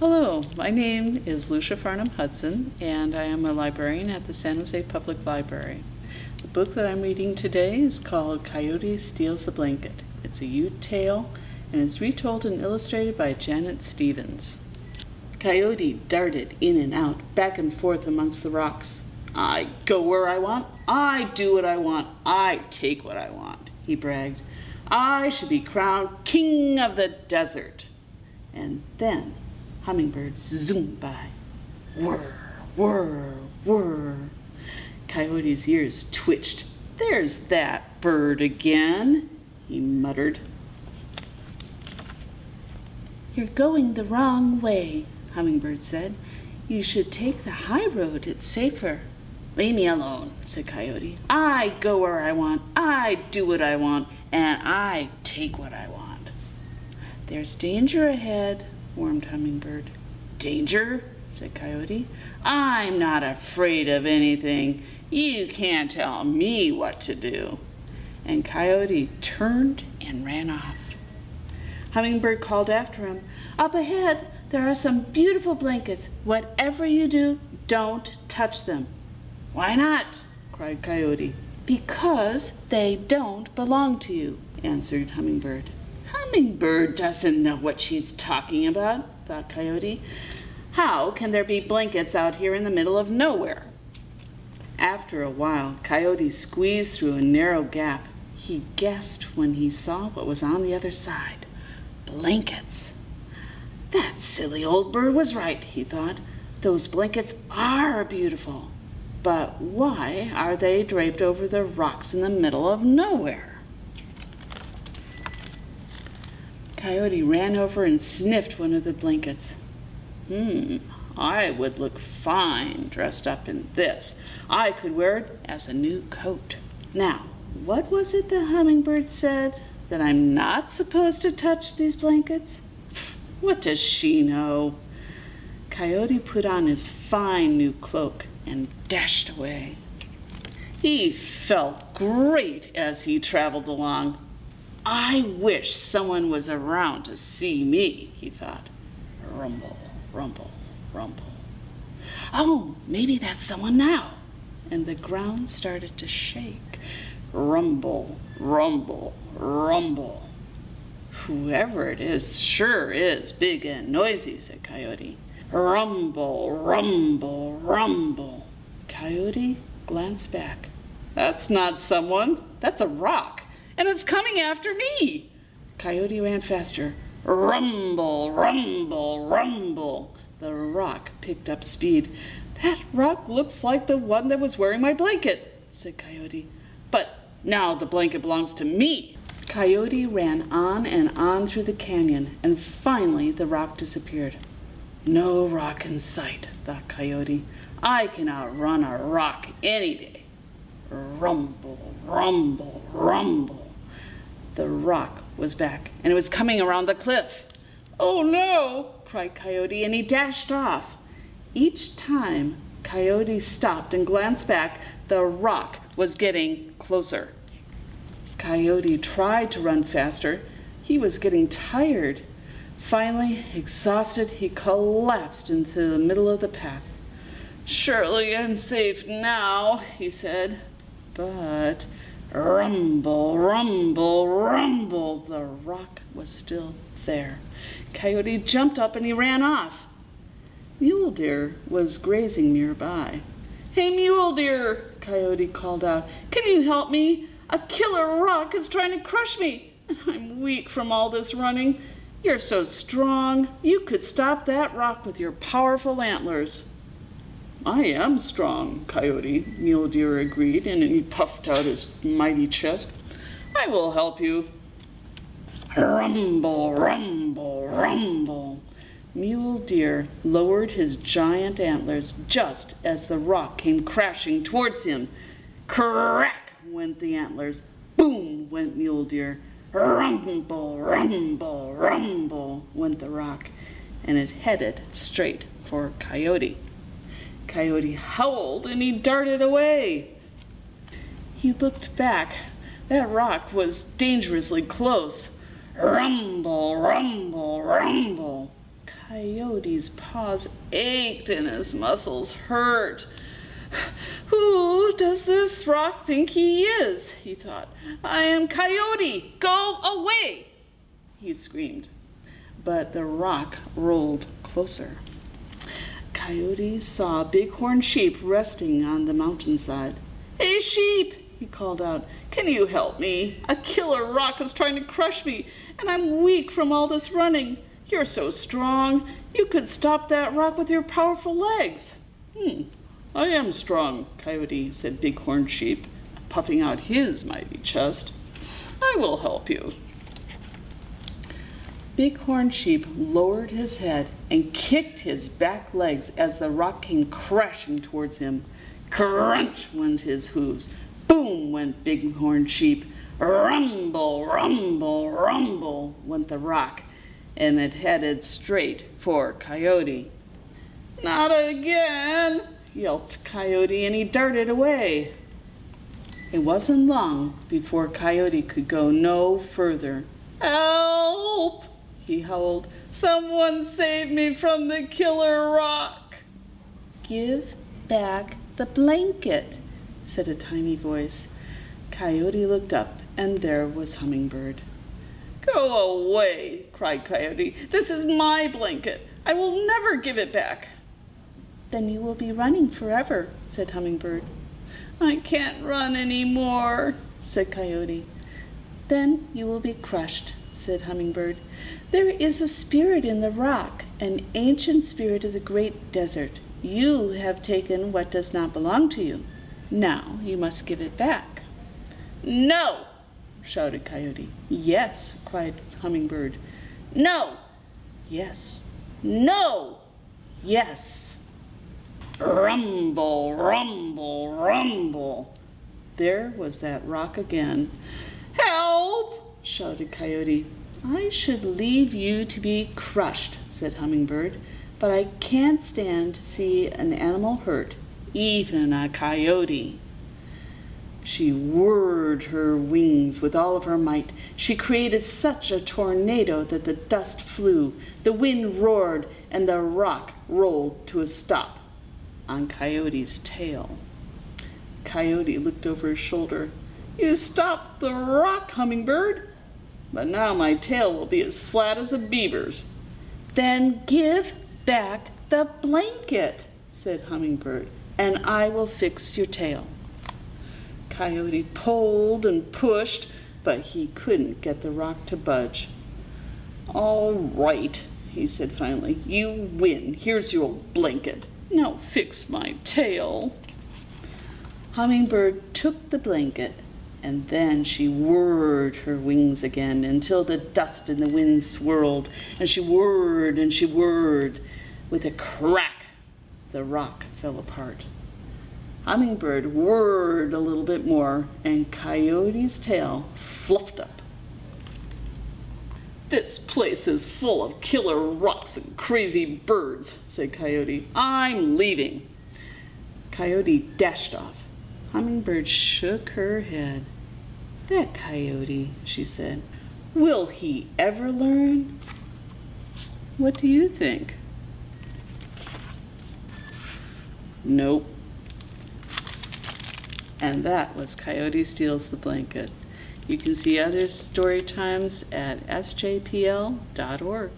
Hello, my name is Lucia Farnham Hudson, and I am a librarian at the San Jose Public Library. The book that I'm reading today is called Coyote Steals the Blanket. It's a Ute tale and is retold and illustrated by Janet Stevens. Coyote darted in and out, back and forth amongst the rocks. I go where I want, I do what I want, I take what I want, he bragged. I should be crowned king of the desert. And then Hummingbird zoomed by. Whir, whir, whir. Coyote's ears twitched. There's that bird again, he muttered. You're going the wrong way, Hummingbird said. You should take the high road, it's safer. Leave me alone, said Coyote. I go where I want, I do what I want, and I take what I want. There's danger ahead, warned Hummingbird. Danger? said Coyote. I'm not afraid of anything. You can't tell me what to do. And Coyote turned and ran off. Hummingbird called after him. Up ahead, there are some beautiful blankets. Whatever you do, don't touch them. Why not? cried Coyote. Because they don't belong to you, answered Hummingbird. Hummingbird doesn't know what she's talking about, thought Coyote. How can there be blankets out here in the middle of nowhere? After a while, Coyote squeezed through a narrow gap. He gasped when he saw what was on the other side. Blankets. That silly old bird was right, he thought. Those blankets are beautiful. But why are they draped over the rocks in the middle of nowhere? Coyote ran over and sniffed one of the blankets. Hmm, I would look fine dressed up in this. I could wear it as a new coat. Now, what was it the hummingbird said? That I'm not supposed to touch these blankets? What does she know? Coyote put on his fine new cloak and dashed away. He felt great as he traveled along. I wish someone was around to see me, he thought. Rumble, rumble, rumble. Oh, maybe that's someone now. And the ground started to shake. Rumble, rumble, rumble. Whoever it is sure is big and noisy, said Coyote. Rumble, rumble, rumble. Coyote glanced back. That's not someone, that's a rock and it's coming after me. Coyote ran faster. Rumble, rumble, rumble. The rock picked up speed. That rock looks like the one that was wearing my blanket, said Coyote. But now the blanket belongs to me. Coyote ran on and on through the canyon, and finally the rock disappeared. No rock in sight, thought Coyote. I can outrun a rock any day. Rumble, rumble, rumble. The rock was back, and it was coming around the cliff. Oh no, cried Coyote, and he dashed off. Each time Coyote stopped and glanced back, the rock was getting closer. Coyote tried to run faster. He was getting tired. Finally, exhausted, he collapsed into the middle of the path. Surely I'm safe now, he said. But Rumble, rumble, rumble. The rock was still there. Coyote jumped up and he ran off. Mule Deer was grazing nearby. Hey, Mule Deer, Coyote called out. Can you help me? A killer rock is trying to crush me. I'm weak from all this running. You're so strong. You could stop that rock with your powerful antlers. I am strong, Coyote, Mule Deer agreed, and he puffed out his mighty chest. I will help you. Rumble, rumble, rumble. Mule Deer lowered his giant antlers just as the rock came crashing towards him. Crack went the antlers. Boom went Mule Deer. Rumble, rumble, rumble went the rock, and it headed straight for Coyote. Coyote howled and he darted away. He looked back. That rock was dangerously close. Rumble, rumble, rumble. Coyote's paws ached and his muscles hurt. Who does this rock think he is? he thought. I am Coyote. Go away! He screamed. But the rock rolled closer. Coyote saw a bighorn sheep resting on the mountainside. Hey, sheep! he called out. Can you help me? A killer rock is trying to crush me, and I'm weak from all this running. You're so strong. You could stop that rock with your powerful legs. Hmm, I am strong, Coyote, said Bighorn Sheep, puffing out his mighty chest. I will help you. Bighorn Sheep lowered his head and kicked his back legs as the rock came crashing towards him. Crunch went his hooves. Boom went Bighorn Sheep. Rumble, rumble, rumble went the rock, and it headed straight for Coyote. Not again, yelped Coyote, and he darted away. It wasn't long before Coyote could go no further. Help! He howled. Someone save me from the killer rock. Give back the blanket, said a tiny voice. Coyote looked up, and there was Hummingbird. Go away, cried Coyote. This is my blanket. I will never give it back. Then you will be running forever, said Hummingbird. I can't run any more, said Coyote. Then you will be crushed, said Hummingbird. There is a spirit in the rock, an ancient spirit of the great desert. You have taken what does not belong to you. Now you must give it back. No, shouted Coyote. Yes, cried Hummingbird. No. Yes. No. Yes. Rumble, rumble, rumble. There was that rock again. Shouted Coyote. I should leave you to be crushed, said Hummingbird, but I can't stand to see an animal hurt, even a coyote. She whirred her wings with all of her might. She created such a tornado that the dust flew, the wind roared, and the rock rolled to a stop on Coyote's tail. Coyote looked over his shoulder. You stopped the rock, Hummingbird, but now my tail will be as flat as a beaver's. Then give back the blanket, said Hummingbird, and I will fix your tail. Coyote pulled and pushed, but he couldn't get the rock to budge. All right, he said finally. You win. Here's your blanket. Now fix my tail. Hummingbird took the blanket and then she whirred her wings again until the dust and the wind swirled, and she whirred and she whirred. With a crack, the rock fell apart. Hummingbird whirred a little bit more, and Coyote's tail fluffed up. This place is full of killer rocks and crazy birds, said Coyote. I'm leaving. Coyote dashed off. Hummingbird shook her head. That coyote, she said. Will he ever learn? What do you think? Nope. And that was Coyote Steals the Blanket. You can see other story times at sjpl.org.